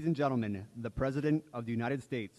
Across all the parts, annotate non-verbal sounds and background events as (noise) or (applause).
Ladies and gentlemen, the President of the United States.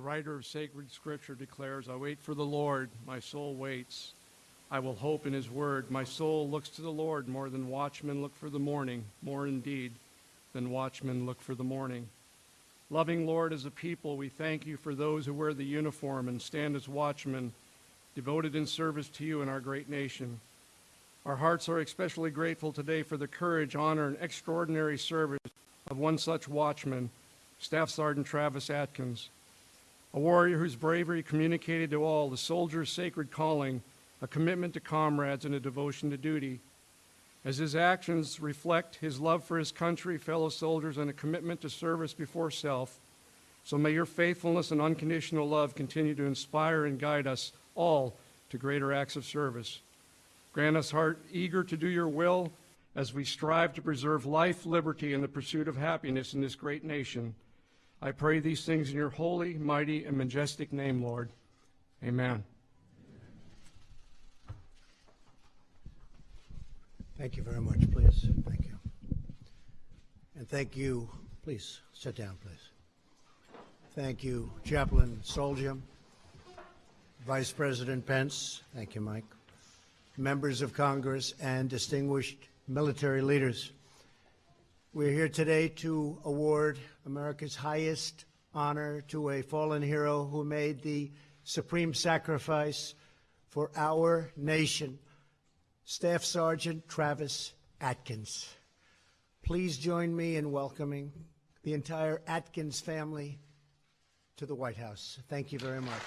The writer of sacred scripture declares, I wait for the Lord, my soul waits. I will hope in his word. My soul looks to the Lord more than watchmen look for the morning, more indeed than watchmen look for the morning. Loving Lord, as a people, we thank you for those who wear the uniform and stand as watchmen, devoted in service to you and our great nation. Our hearts are especially grateful today for the courage, honor, and extraordinary service of one such watchman, Staff Sergeant Travis Atkins a warrior whose bravery communicated to all the soldier's sacred calling, a commitment to comrades, and a devotion to duty. As his actions reflect his love for his country, fellow soldiers, and a commitment to service before self, so may your faithfulness and unconditional love continue to inspire and guide us all to greater acts of service. Grant us heart eager to do your will as we strive to preserve life, liberty, and the pursuit of happiness in this great nation. I pray these things in your holy, mighty, and majestic name, Lord. Amen. Thank you very much, please. Thank you. And thank you, please, sit down, please. Thank you, Chaplain Soldium, Vice President Pence, thank you, Mike, members of Congress, and distinguished military leaders. We're here today to award America's highest honor to a fallen hero who made the supreme sacrifice for our nation, Staff Sergeant Travis Atkins. Please join me in welcoming the entire Atkins family to the White House. Thank you very much.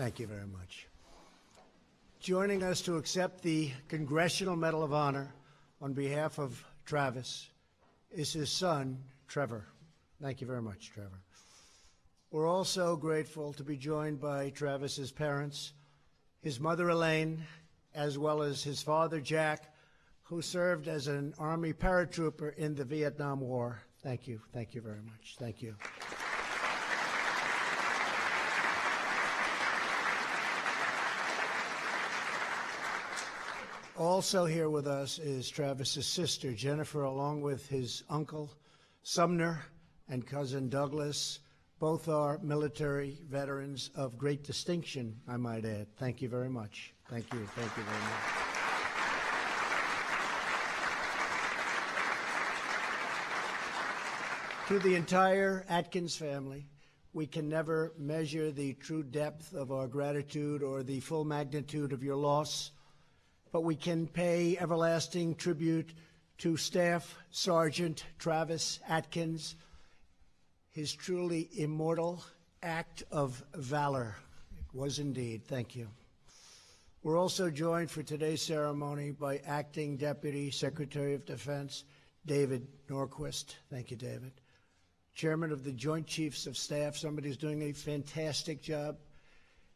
Thank you very much. Joining us to accept the Congressional Medal of Honor on behalf of Travis is his son, Trevor. Thank you very much, Trevor. We're also grateful to be joined by Travis's parents, his mother, Elaine, as well as his father, Jack, who served as an Army paratrooper in the Vietnam War. Thank you. Thank you very much. Thank you. Also here with us is Travis's sister, Jennifer, along with his uncle, Sumner, and cousin Douglas. Both are military veterans of great distinction, I might add. Thank you very much. Thank you. Thank you very much. To the entire Atkins family, we can never measure the true depth of our gratitude or the full magnitude of your loss but we can pay everlasting tribute to Staff Sergeant Travis Atkins, his truly immortal act of valor. It was indeed. Thank you. We're also joined for today's ceremony by Acting Deputy Secretary of Defense David Norquist. Thank you, David. Chairman of the Joint Chiefs of Staff, somebody who's doing a fantastic job,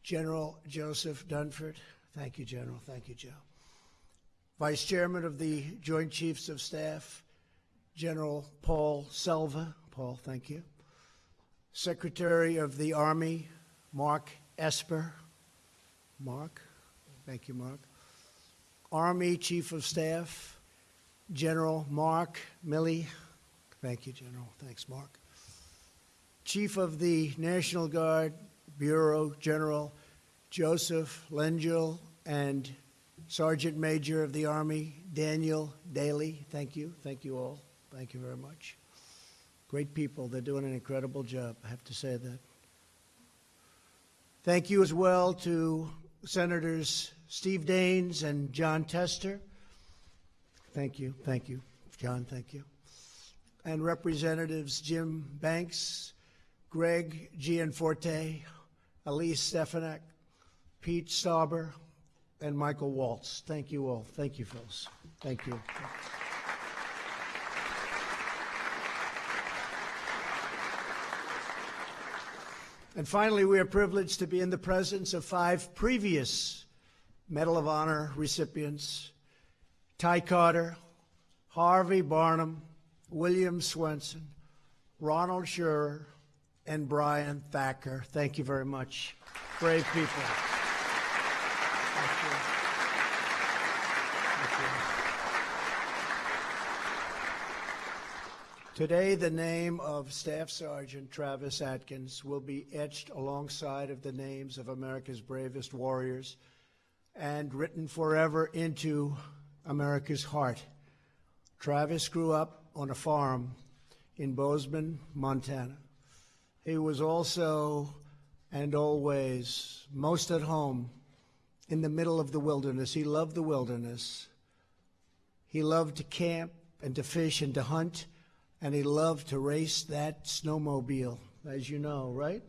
General Joseph Dunford. Thank you, General. Thank you, Joe. Vice Chairman of the Joint Chiefs of Staff, General Paul Selva. Paul, thank you. Secretary of the Army, Mark Esper. Mark, thank you, Mark. Army Chief of Staff, General Mark Milley. Thank you, General. Thanks, Mark. Chief of the National Guard, Bureau General Joseph Lengyel and Sergeant Major of the Army, Daniel Dailey. Thank you. Thank you all. Thank you very much. Great people. They're doing an incredible job. I have to say that. Thank you as well to Senators Steve Daines and Jon Tester. Thank you. Thank you. John, thank you. And Representatives Jim Banks, Greg Gianforte, Elise Stefanik, Pete Stauber, and Michael Waltz. Thank you all. Thank you, Phyllis. Thank you. And finally, we are privileged to be in the presence of five previous Medal of Honor recipients Ty Carter, Harvey Barnum, William Swenson, Ronald Shurer, and Brian Thacker. Thank you very much. Brave people. Thank you. Thank you. Today, the name of Staff Sergeant Travis Atkins will be etched alongside of the names of America's bravest warriors and written forever into America's heart. Travis grew up on a farm in Bozeman, Montana. He was also and always most at home in the middle of the wilderness. He loved the wilderness. He loved to camp and to fish and to hunt, and he loved to race that snowmobile, as you know, right?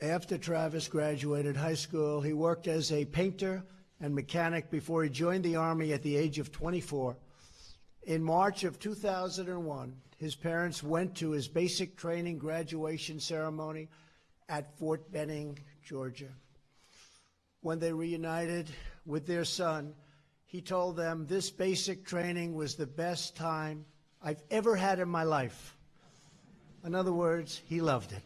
After Travis graduated high school, he worked as a painter and mechanic before he joined the Army at the age of 24. In March of 2001, his parents went to his basic training graduation ceremony at Fort Benning, Georgia. When they reunited with their son, he told them this basic training was the best time I've ever had in my life. In other words, he loved it.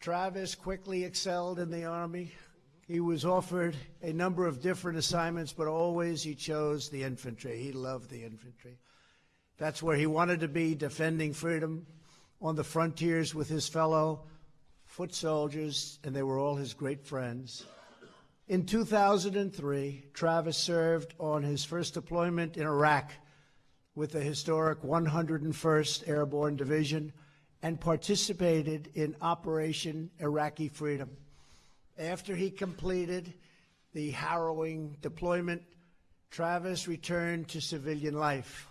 Travis quickly excelled in the Army. He was offered a number of different assignments, but always he chose the infantry. He loved the infantry. That's where he wanted to be, defending freedom on the frontiers with his fellow foot soldiers, and they were all his great friends. In 2003, Travis served on his first deployment in Iraq with the historic 101st Airborne Division and participated in Operation Iraqi Freedom. After he completed the harrowing deployment, Travis returned to civilian life.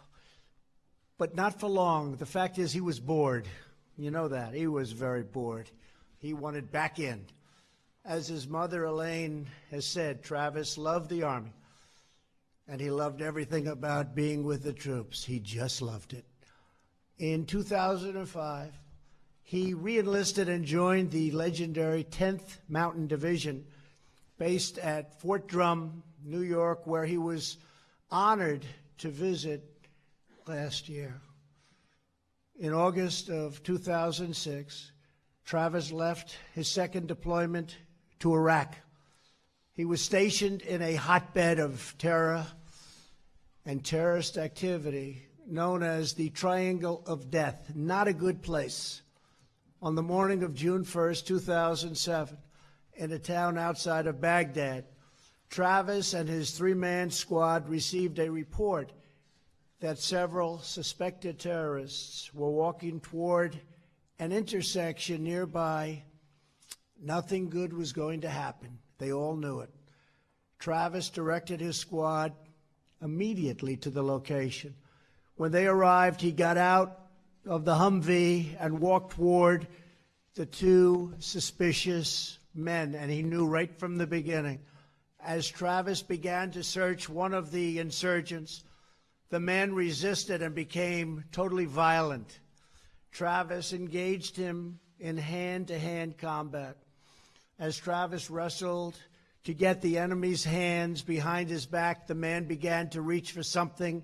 But not for long. The fact is, he was bored. You know that. He was very bored. He wanted back in. As his mother, Elaine, has said, Travis loved the Army, and he loved everything about being with the troops. He just loved it. In 2005, he reenlisted and joined the legendary 10th Mountain Division based at Fort Drum, New York, where he was honored to visit last year. In August of 2006, Travis left his second deployment to Iraq. He was stationed in a hotbed of terror and terrorist activity known as the Triangle of Death. Not a good place. On the morning of June 1st, 2007, in a town outside of Baghdad, Travis and his three man squad received a report that several suspected terrorists were walking toward an intersection nearby. Nothing good was going to happen. They all knew it. Travis directed his squad immediately to the location. When they arrived, he got out of the Humvee and walked toward the two suspicious men, and he knew right from the beginning. As Travis began to search one of the insurgents, the man resisted and became totally violent. Travis engaged him in hand to hand combat. As Travis wrestled to get the enemy's hands behind his back, the man began to reach for something,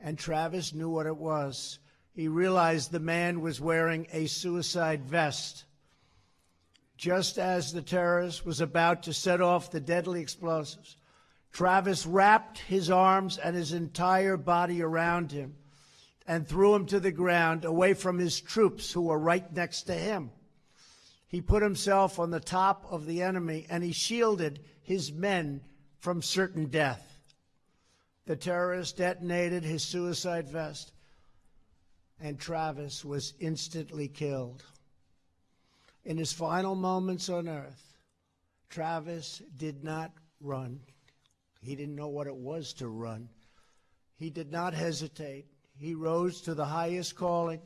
and Travis knew what it was. He realized the man was wearing a suicide vest. Just as the terrorist was about to set off the deadly explosives, Travis wrapped his arms and his entire body around him and threw him to the ground away from his troops who were right next to him. He put himself on the top of the enemy and he shielded his men from certain death. The terrorist detonated his suicide vest, and Travis was instantly killed. In his final moments on earth, Travis did not run. He didn't know what it was to run. He did not hesitate. He rose to the highest calling.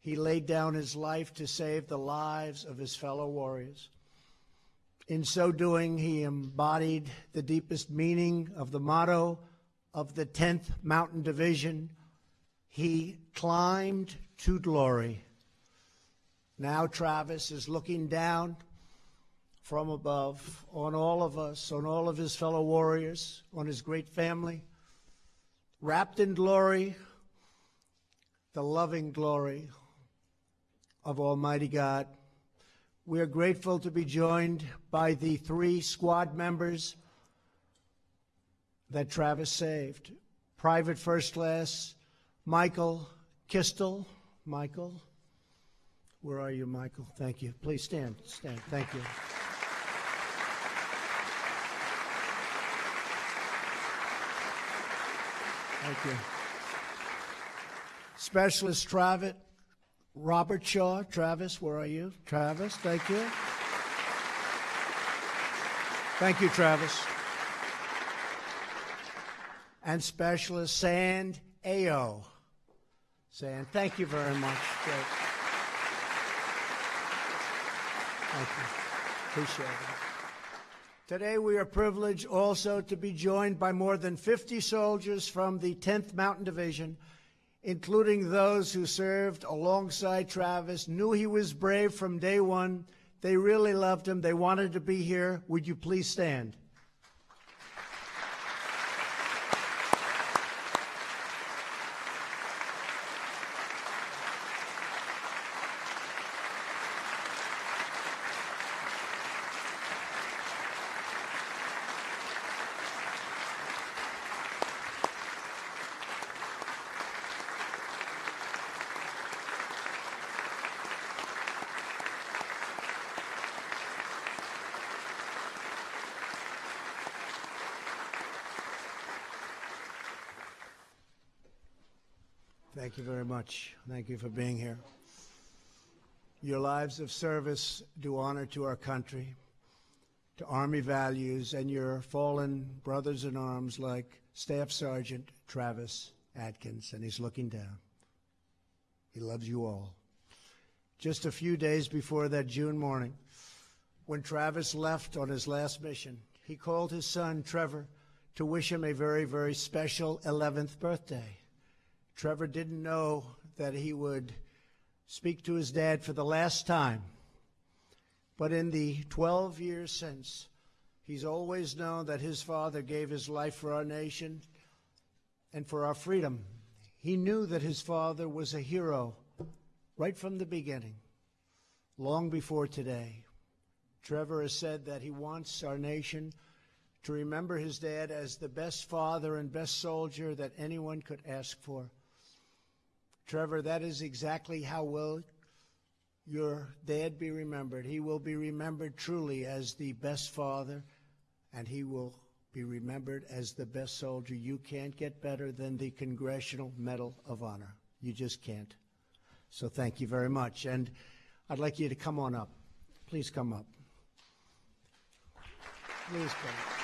He laid down his life to save the lives of his fellow warriors. In so doing, he embodied the deepest meaning of the motto of the 10th Mountain Division. He climbed to glory. Now Travis is looking down from above on all of us, on all of his fellow warriors, on his great family, wrapped in glory, the loving glory of Almighty God. We are grateful to be joined by the three squad members that Travis saved Private First Class Michael Kistel. Michael, where are you, Michael? Thank you. Please stand. Stand. Thank you. Thank you. Specialist Travis, Robert Shaw. Travis, where are you? Travis, thank you. Thank you, Travis. And Specialist Sand Ao. Sand, thank you very much. Great. Thank you. Appreciate it. Today, we are privileged also to be joined by more than 50 soldiers from the 10th Mountain Division, including those who served alongside Travis, knew he was brave from day one. They really loved him. They wanted to be here. Would you please stand? Thank you very much. Thank you for being here. Your lives of service do honor to our country, to Army values, and your fallen brothers in arms like Staff Sergeant Travis Atkins, and he's looking down. He loves you all. Just a few days before that June morning, when Travis left on his last mission, he called his son, Trevor, to wish him a very, very special 11th birthday. Trevor didn't know that he would speak to his dad for the last time. But in the 12 years since, he's always known that his father gave his life for our nation and for our freedom. He knew that his father was a hero right from the beginning, long before today. Trevor has said that he wants our nation to remember his dad as the best father and best soldier that anyone could ask for. Trevor, that is exactly how will your dad be remembered. He will be remembered truly as the best father, and he will be remembered as the best soldier. You can't get better than the Congressional Medal of Honor. You just can't. So thank you very much. And I'd like you to come on up. Please come up. Please come.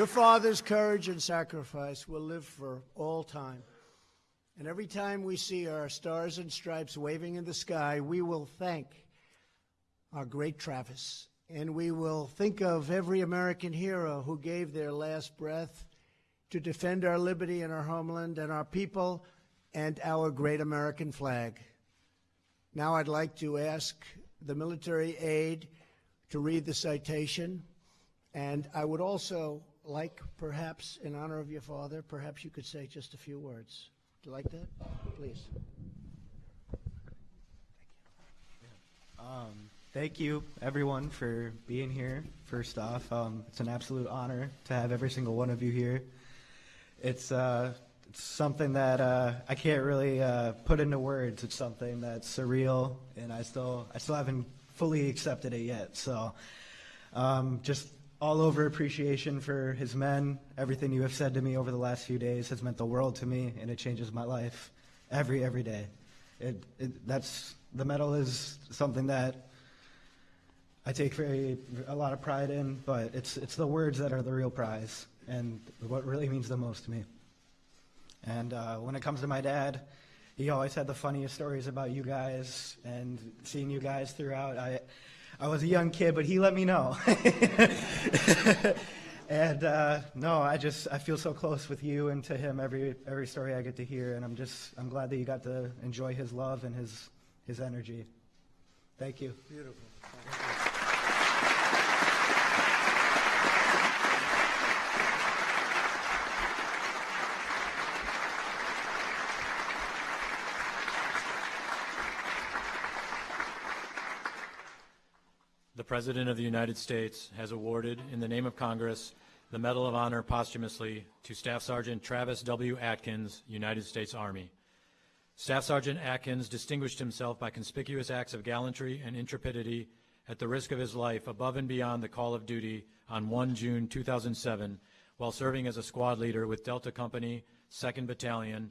Your father's courage and sacrifice will live for all time. And every time we see our stars and stripes waving in the sky, we will thank our great Travis. And we will think of every American hero who gave their last breath to defend our liberty and our homeland and our people and our great American flag. Now I'd like to ask the military aide to read the citation. And I would also like, perhaps, in honor of your father, perhaps you could say just a few words. Do you like that? Please. Um, Thank you, everyone, for being here. First off, um, it's an absolute honor to have every single one of you here. It's, uh, it's something that uh, I can't really uh, put into words. It's something that's surreal, and I still, I still haven't fully accepted it yet. So, um, just all over appreciation for his men. Everything you have said to me over the last few days has meant the world to me, and it changes my life every every day. It, it that's the medal is something that I take very a lot of pride in, but it's it's the words that are the real prize and what really means the most to me. And uh, when it comes to my dad, he always had the funniest stories about you guys and seeing you guys throughout. I I was a young kid, but he let me know. (laughs) and uh, no, I just I feel so close with you and to him every every story I get to hear, and I'm just I'm glad that you got to enjoy his love and his his energy. Thank you. The President of the United States has awarded, in the name of Congress, the Medal of Honor posthumously to Staff Sergeant Travis W. Atkins, United States Army. Staff Sergeant Atkins distinguished himself by conspicuous acts of gallantry and intrepidity at the risk of his life above and beyond the call of duty on 1 June 2007 while serving as a squad leader with Delta Company, 2nd Battalion,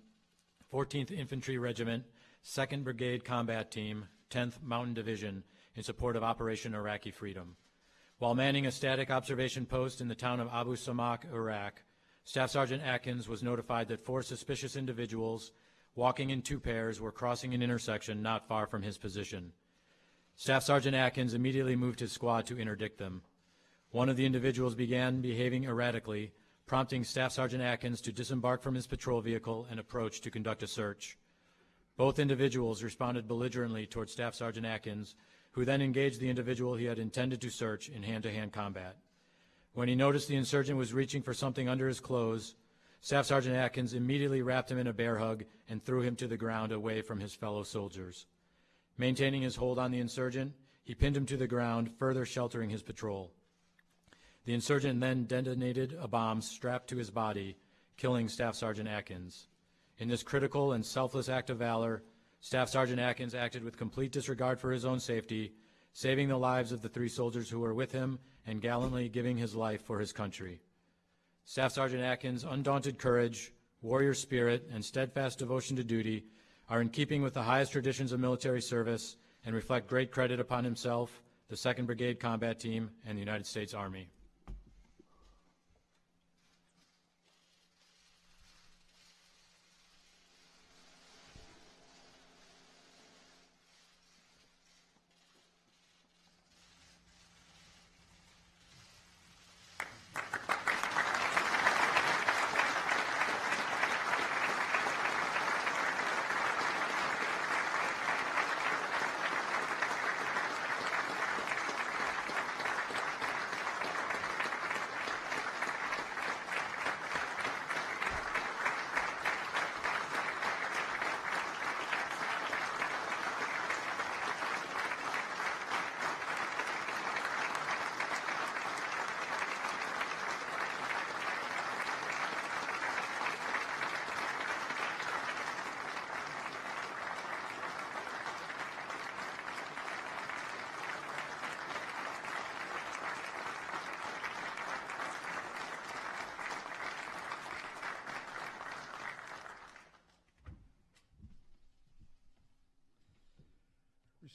14th Infantry Regiment, 2nd Brigade Combat Team, 10th Mountain Division in support of Operation Iraqi Freedom. While manning a static observation post in the town of Abu Samak, Iraq, Staff Sergeant Atkins was notified that four suspicious individuals walking in two pairs were crossing an intersection not far from his position. Staff Sergeant Atkins immediately moved his squad to interdict them. One of the individuals began behaving erratically, prompting Staff Sergeant Atkins to disembark from his patrol vehicle and approach to conduct a search. Both individuals responded belligerently toward Staff Sergeant Atkins, who then engaged the individual he had intended to search in hand-to-hand combat. When he noticed the insurgent was reaching for something under his clothes, Staff Sergeant Atkins immediately wrapped him in a bear hug and threw him to the ground away from his fellow soldiers. Maintaining his hold on the insurgent, he pinned him to the ground, further sheltering his patrol. The insurgent then detonated a bomb strapped to his body, killing Staff Sergeant Atkins. In this critical and selfless act of valor, Staff Sergeant Atkins acted with complete disregard for his own safety, saving the lives of the three soldiers who were with him and gallantly giving his life for his country. Staff Sergeant Atkins' undaunted courage, warrior spirit, and steadfast devotion to duty are in keeping with the highest traditions of military service and reflect great credit upon himself, the 2nd Brigade Combat Team, and the United States Army.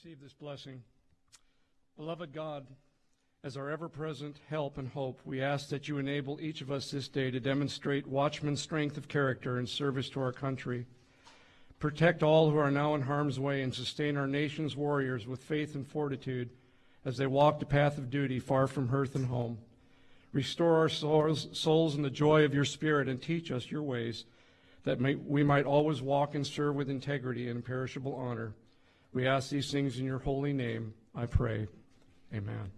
Receive this blessing. Beloved God, as our ever present help and hope, we ask that you enable each of us this day to demonstrate watchman strength of character and service to our country. Protect all who are now in harm's way and sustain our nation's warriors with faith and fortitude as they walk the path of duty far from hearth and home. Restore our souls, souls in the joy of your Spirit and teach us your ways, that may, we might always walk and serve with integrity and imperishable honor. We ask these things in your holy name, I pray. Amen.